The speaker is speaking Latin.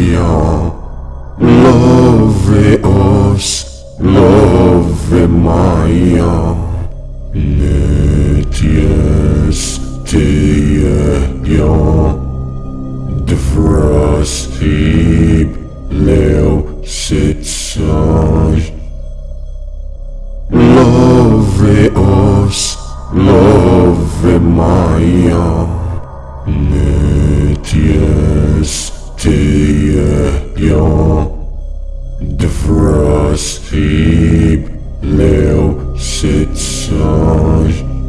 io Love os, love maia. Ne ties tie io. Devras hib leo setsai Love os, love maia. Ne ties शि स